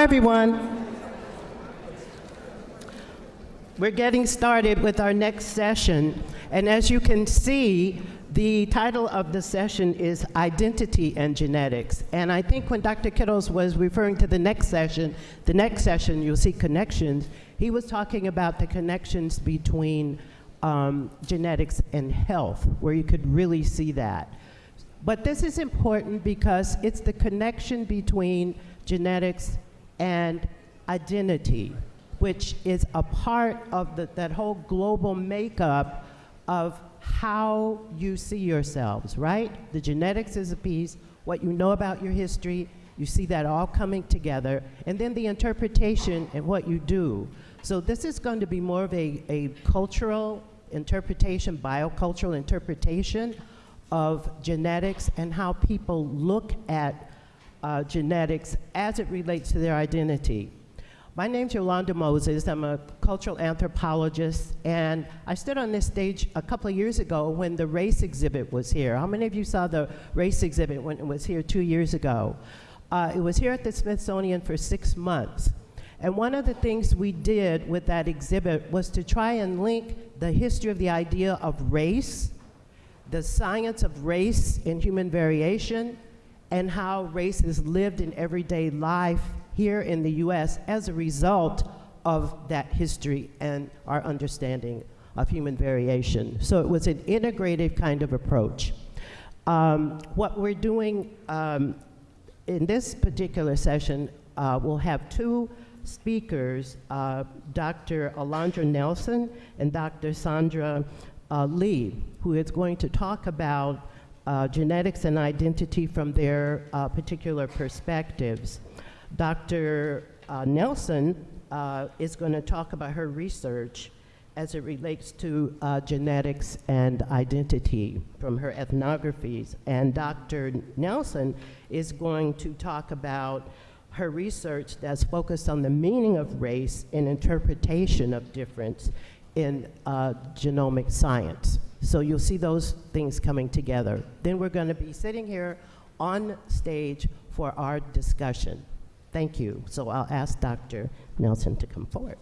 everyone. We're getting started with our next session, and as you can see, the title of the session is Identity and Genetics. And I think when Dr. Kittles was referring to the next session, the next session, you'll see connections, he was talking about the connections between um, genetics and health, where you could really see that. But this is important because it's the connection between genetics and identity, which is a part of the, that whole global makeup of how you see yourselves, right? The genetics is a piece, what you know about your history, you see that all coming together, and then the interpretation and what you do. So this is going to be more of a, a cultural interpretation, biocultural interpretation of genetics and how people look at uh, genetics as it relates to their identity. My name's Yolanda Moses. I'm a cultural anthropologist, and I stood on this stage a couple of years ago when the race exhibit was here. How many of you saw the race exhibit when it was here two years ago? Uh, it was here at the Smithsonian for six months. And one of the things we did with that exhibit was to try and link the history of the idea of race, the science of race and human variation, and how race is lived in everyday life here in the US as a result of that history and our understanding of human variation. So it was an integrative kind of approach. Um, what we're doing um, in this particular session, uh, we'll have two speakers, uh, Dr. Alondra Nelson and Dr. Sandra uh, Lee, who is going to talk about uh, genetics and identity from their uh, particular perspectives. Dr. Uh, Nelson uh, is going to talk about her research as it relates to genetics and identity from her ethnographies. And Dr. Nelson is going to talk about her research that's focused on the meaning of race and interpretation of difference in uh, genomic science. So you'll see those things coming together. Then we're going to be sitting here on stage for our discussion. Thank you. So I'll ask Dr. Nelson to come forward.